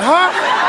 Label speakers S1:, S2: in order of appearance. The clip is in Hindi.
S1: huh?